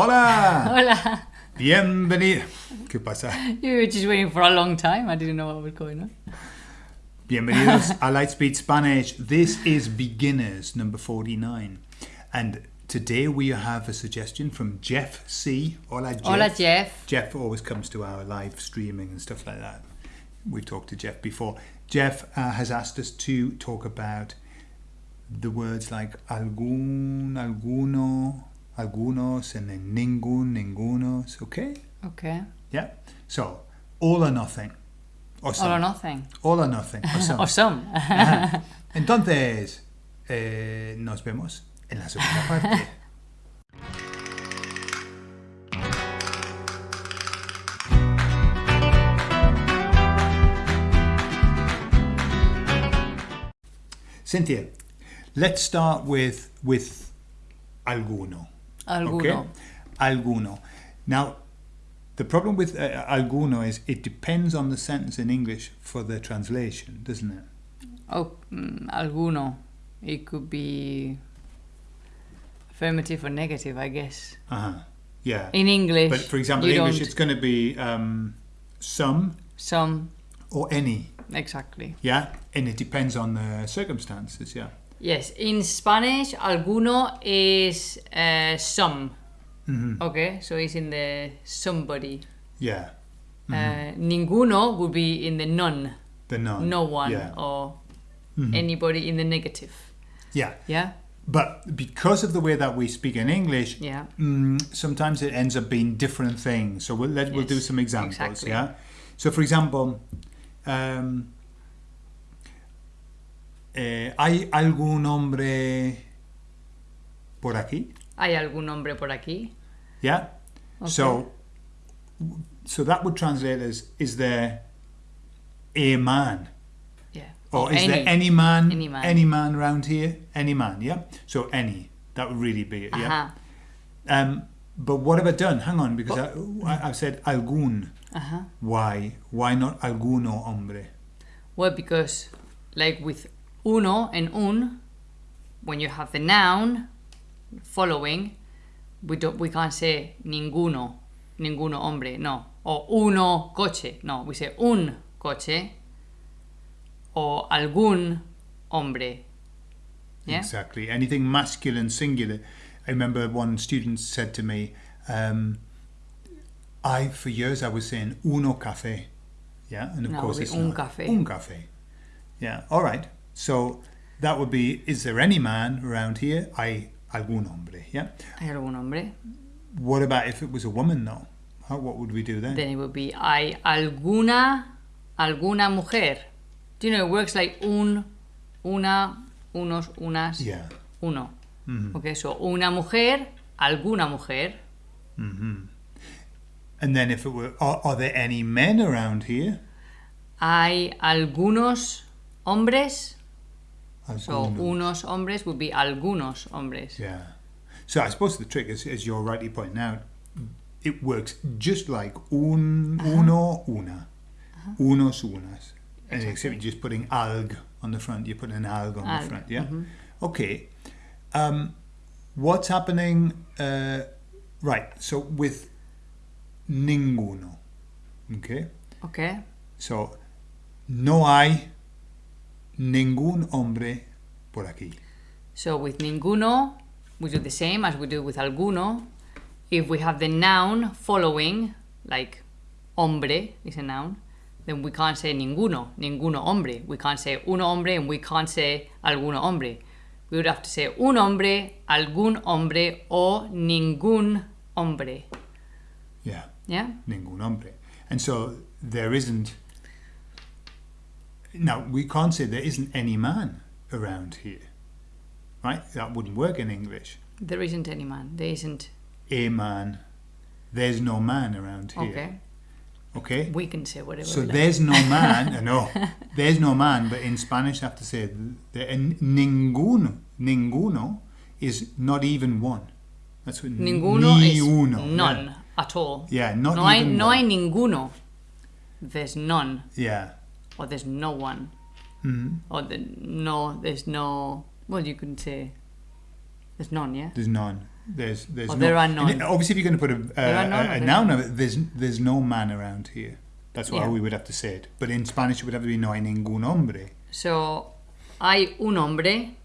Hola! Hola. Bienvenido. ¿Qué pasa? You were just waiting for a long time. I didn't know what was going on. Bienvenidos a Lightspeed Spanish. This is Beginners number 49. And today we have a suggestion from Jeff C. Hola, Jeff. Hola, Jeff. Jeff always comes to our live streaming and stuff like that. We've talked to Jeff before. Jeff uh, has asked us to talk about the words like algún, alguno, algunos, and then ningún, ningunos. Okay? Okay. Yeah. So, all or nothing. Or some. All or nothing. All or nothing. Or some. Or some. Entonces, eh, nos vemos en la segunda parte. Cynthia, let's start with with alguno. Alguno. Okay? Alguno. Now, the problem with uh, alguno is it depends on the sentence in English for the translation, doesn't it? Oh, mm, alguno. It could be affirmative or negative, I guess. Uh-huh. Yeah. In English. But for example, in English, it's going to be um, some some. or any. Exactly. Yeah, and it depends on the circumstances. Yeah. Yes. In Spanish, alguno is uh, some. Mhm. Okay. So it's in the somebody. Yeah. Uh, ninguno would be in the none. The none. No one Yeah. or Mhm. anybody in the negative. Yeah. Yeah. But because of the way that we speak in English, Yeah. mm, sometimes it ends up being different things. So we'll let, we'll do some examples. exactly. Yeah. So for example, um, eh, ¿hay algún hombre por aquí? ¿Hay algún hombre por aquí? Yeah. Okay. So, so that would translate as: Is there a man, Yeah. or Or is any. there any man, Any man. any man around here? Any man, yeah. So any that would really be it, yeah. Ajá. Um, but what have I done? Hang on, because I, I, I've said algún. Ajá. Why? Why not alguno hombre? Well, because like with uno and un, when you have the noun following, we don't we can't say ninguno, ninguno hombre, no. Or uno coche, no. We say un coche. Or algún hombre. Yeah. Exactly. Anything masculine, singular. I remember one student said to me, um, I, for years, I was saying uno café. Yeah, and of No, course it's un not. café. Un café. Yeah, all right. So that would be, is there any man around here? Hay algún hombre. Yeah. ¿Hay algún hombre? What about if it was a woman, though? How, what would we do then? Then it would be hay alguna alguna mujer. Do you know it works like un, una, unos, unas, yeah. uno. Mhm. Okay, so una mujer, alguna mujer. Mm -hmm. And then if it were, are, are there any men around here? Hay algunos hombres. So unos hombres would be algunos hombres. Yeah. So I suppose the trick is, as you're rightly pointing out, it works just like un, Uh-huh. uno, una, unos, unas. And except you're just putting alg on the front, you're putting an alg on Alg, the front, yeah? mhm. Okay. Um, what's happening? Uh, right, so with ninguno, okay? Okay. So, no hay ningún hombre por aquí. So with ninguno, we do the same as we do with alguno. If we have the noun following, like hombre is a noun, then we can't say ninguno, ninguno hombre. We can't say uno hombre and we can't say alguno hombre. We would have to say un hombre, algún hombre, o ningún hombre. Yeah. Yeah? ningún hombre. And so there isn't. Now, we can't say there isn't any man around here. Right? That wouldn't work in English. There isn't any man. There isn't. A man. There's no man around here. Okay. Okay? We can say whatever So like. there's no man. no. There's no man, but in Spanish, I have to say the, ninguno, ninguno is not even one. That's what Ninguno ni is uno. none Yeah. at all. Yeah, not no hay, no one. hay ninguno. There's none. Yeah. Or there's no one. Mhm. Or the, no, there's no. Well, you can say. There's none, yeah? There's none. There's there's Oh, no, there are and none. Obviously, if you're going to put a, a, a, a noun of it, there's there's no man around here. That's why Yeah. we would have to say it. But in Spanish, it would have to be no hay ningún hombre. So, hay un hombre,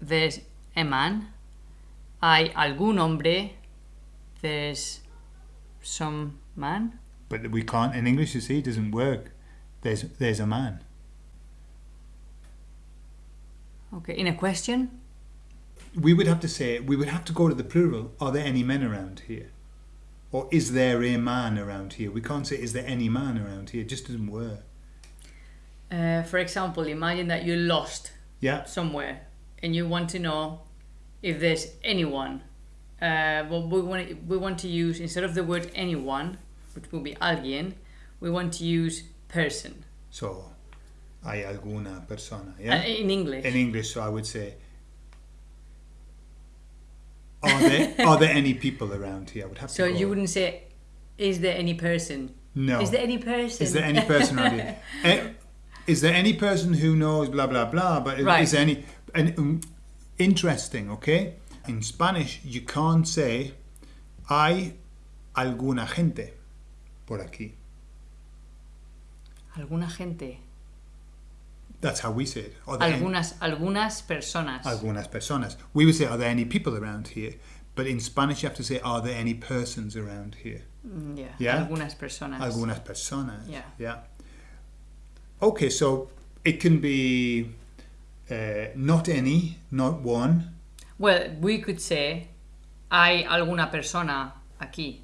there's a man. Hay algún hombre, there's some man. But we can't in English. You see, it doesn't work. There's there's a man. Okay, in a question, We would have to say we would have to go to the plural. Are there any men around here? Or is there a man around here? We can't say is there any man around here. It just doesn't work. uh, for example, imagine that you're lost Yeah. somewhere and you want to know if there's anyone. Uh, well, we want we want to use instead of the word anyone, which will be alguien, we want to use person So, hay alguna persona. Uh, Yeah. in English. in English, so I would say, are there are there any people around here? I would have so to. Go. you wouldn't say, "Is there any person?" no. Is there any person? Is there any person around here? Eh, is there any person who knows blah blah blah? But is, Right. is there any? And um, interesting, okay. In Spanish, you can't say, "Hay alguna gente por aquí." Alguna gente. That's how we say it. There any- Algunas, algunas personas. algunas personas. We would say, "Are there any people around here?" But in Spanish, you have to say, "Are there any persons around here?" Mm, yeah. Yeah? Algunas personas. Algunas personas. Yeah. Yeah. Okay, so it can be uh, not any, not one. Well, we could say, "Hay alguna persona aquí."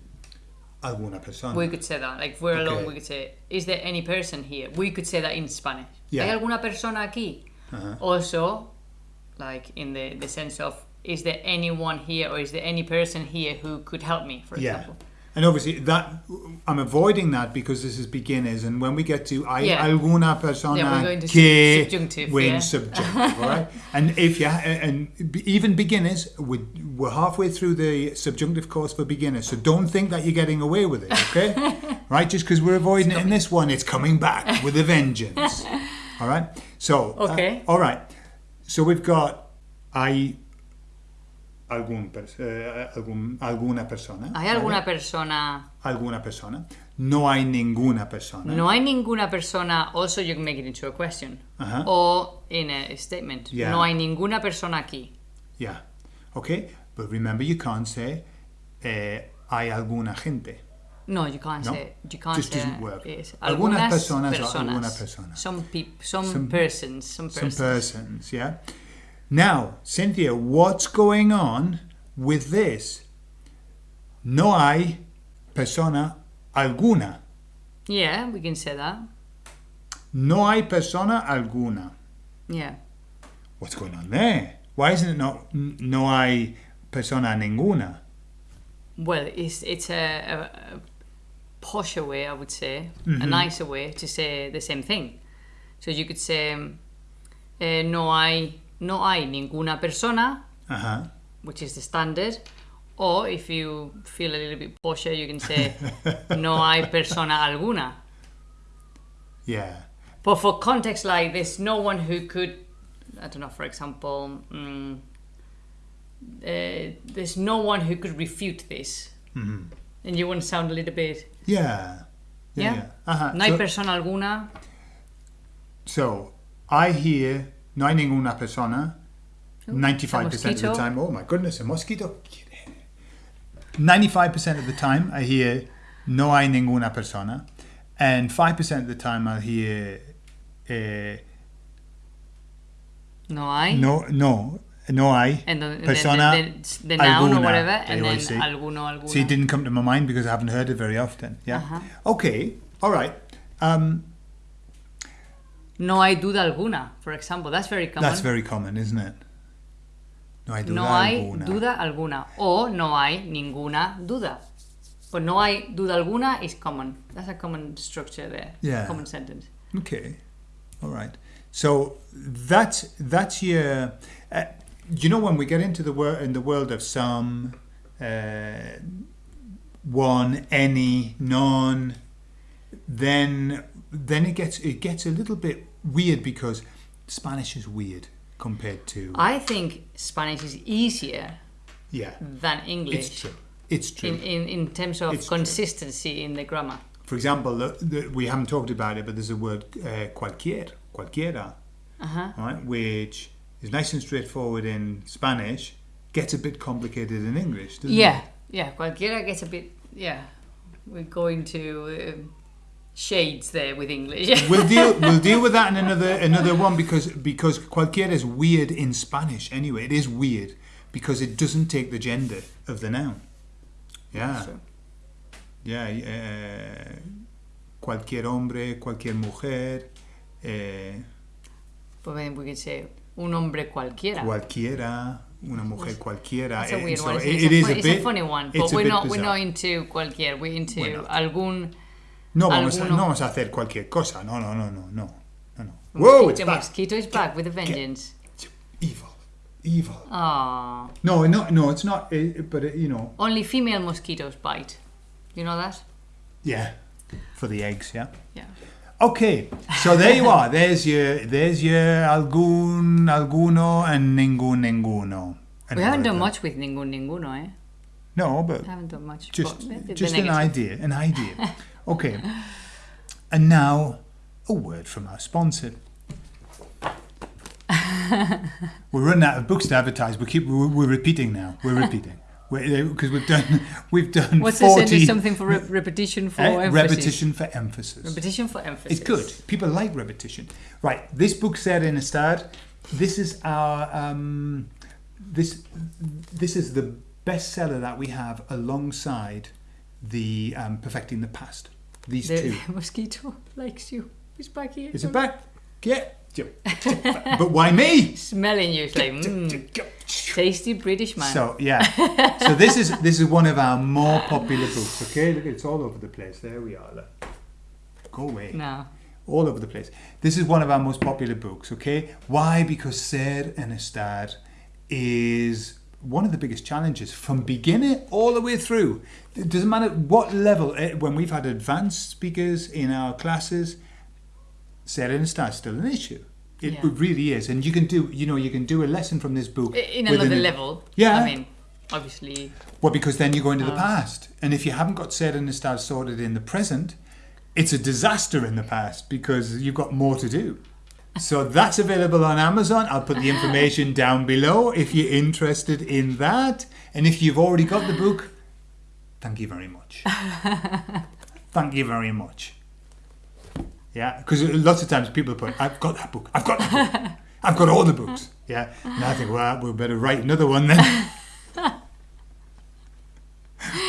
Alguna persona. We could say that. Like, we're alone, we could say, "Is there any person here?" We could say that in Spanish. Yeah. ¿Hay alguna persona aquí? Uh-huh. Also, like in the the sense of, "Is there anyone here, or is there any person here who could help me?" For Yeah. example. And obviously that I'm avoiding that because this is beginners, and when we get to I, yeah. alguna persona Yeah, to que subjunctive, we're in yeah. subjunctive, all right? And if you and even beginners, we're, we're halfway through the subjunctive course for beginners, so don't think that you're getting away with it, okay? right? Just because we're avoiding it in this one, it's coming back with a vengeance. All right. So uh, Okay. all right. So we've got hay algún eh, algún- alguna persona. ¿Hay ¿vale? alguna persona? alguna persona. No hay ninguna persona. No hay ninguna persona. Also, you can make it into a question Ajá. or in a statement. Yeah. No hay ninguna persona aquí. Yeah. Okay. But remember, you can't say eh, hay alguna gente. No, you can't No, say. You can't just say. doesn't work. Yes. Algunas Algunas personas o alguna persona. Some people, some, Some- persons, some Some persons. persons. Yeah. Now, Cynthia, what's going on with this? No hay persona alguna. Yeah, we can say that. No hay persona alguna. Yeah. What's going on there? Why isn't it not no hay persona ninguna? Well, it's it's a, a, a posher way, I would say, a Mm-hmm. nicer way to say the same thing. So you could say, um, eh, no hay no hay ninguna persona, Uh-huh. which is the standard. Or if you feel a little bit posher, you can say, no hay persona alguna. Yeah. But for context like this, no one who could, I don't know, for example, mm, uh, there's no one who could refute this. Mhm. And you want to sound a little bit, Yeah. Yeah. Yeah? yeah. Uh-huh. no hay so, persona alguna. so, I hear no hay ninguna persona 95% of the time. Oh my goodness, a mosquito. 95% of the time I hear no hay ninguna persona. And 5% of the time I'll hear eh, No hay. no, no, no hay And and persona the, the, the noun alguna, or whatever, and then say. alguno, alguna. See, it didn't come to my mind because I haven't heard it very often. Yeah. Uh-huh. Okay. All right. Um, No hay duda alguna, for example. That's very common. that's very common, isn't it? No hay duda no hay alguna. duda alguna. O no hay ninguna duda. But no hay duda alguna is common. That's a common structure there. Yeah. Common sentence. Okay. All right. So that's that's your. Uh, you know when we get into the world in the world of some, uh, one, any, none, then then it gets it gets a little bit weird because Spanish is weird compared to. I think Spanish is easier Yeah. than English. It's true. It's true. in, in, in terms of It's true. consistency in the grammar. For example, the, the, we haven't talked about it, but there's a word uh, cualquier, cualquiera, Uh-huh. right, which is nice and straightforward in Spanish, gets a bit complicated in English, doesn't Yeah, it? yeah. Cualquiera gets a bit. Yeah, we're going to um, shades there with English. We'll deal we'll deal with that in another another one because because cualquiera is weird in Spanish anyway. It is weird because it doesn't take the gender of the noun. Yeah. Yeah, uh, cualquier hombre, cualquier mujer, eh, but then we could say un hombre cualquiera. cualquiera, una mujer cualquiera. That's a eh, weird one. It's, it a, is a it's bit- a funny one, but we're not we're not into cualquier. We're into We're algún No vamos, a, no vamos a hacer cualquier cosa. No, no, no, no, no. no, no. Whoa, it's back. mosquito is back with a vengeance. Evil. Evil. Ah, No, no, no, it's not. eh, but, eh, you know, only female mosquitoes bite. You know that? yeah. For the eggs, yeah. Yeah. Okay, so there you are. There's your, there's your algún, alguno, and ningún, ninguno. And We haven't done much with ningún ninguno, eh? No, but We haven't done much. just, but the- the just an idea, an idea. Okay, and now a word from our sponsor. we're running out of books to advertise. We keep we're, we're repeating now. We're repeating because we've done we've done What's this? forty Is something for rep- repetition for eh, emphasis? repetition for emphasis. Repetition for emphasis. It's good. People like repetition. Right. This book said in a start. This is our um, this this is the bestseller that we have alongside the um, perfecting the past. These The two. mosquito likes you. He's back here. Is it back? Yeah. But why me? Smelling you. It's like, mm, tasty British man. So yeah. So this is this is one of our more popular books. Okay, look, it's all over the place. There we are. Look. Go away. no. all over the place. This is one of our most popular books, okay? Why? Because Ser and Estar is one of the biggest challenges from beginner all the way through. It doesn't matter what level, eh, when we've had advanced speakers in our classes, Ser and Estar is still an issue. It, Yeah. it really is. And you can do, you know, you can do a lesson from this book. In another a- level. Yeah. I mean, obviously. well, because then you go into the Oh. past. And if you haven't got Ser and Estar sorted in the present, it's a disaster in the past because you've got more to do. So that's available on Amazon. I'll put the information down below if you're interested in that. And if you've already got the book, thank you very much. thank you very much. Yeah, because lots of times people put, I've got that book, I've got that book, I've got all the books. Yeah, and I think, well, we better write another one then.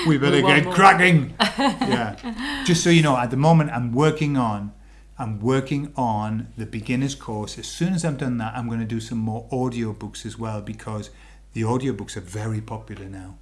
we better We get cracking. yeah. Just so you know, at the moment I'm working on I'm working on the beginner's course. As soon as I've done that, I'm going to do some more audio books as well because the audio books are very popular now.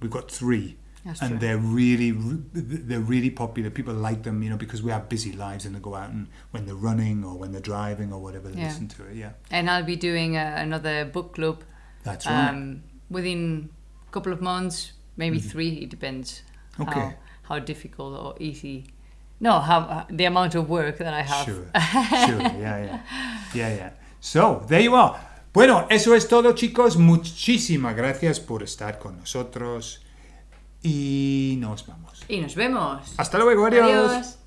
We've got three, That's and true. they're really they're really popular. People like them, you know, because we have busy lives and they go out and when they're running or when they're driving or whatever, they Yeah. listen to it. Yeah, And I'll be doing uh, another book club that's right. um, within a couple of months, maybe three. It depends Mm-hmm. Okay. how, how difficult or easy. No, how uh, the amount of work that I have. Sure, sure, yeah, yeah, yeah, yeah. So, there you are. Bueno, eso es todo, chicos. Muchísimas gracias por estar con nosotros y nos vamos. Y nos vemos. Hasta luego, adiós. Adiós.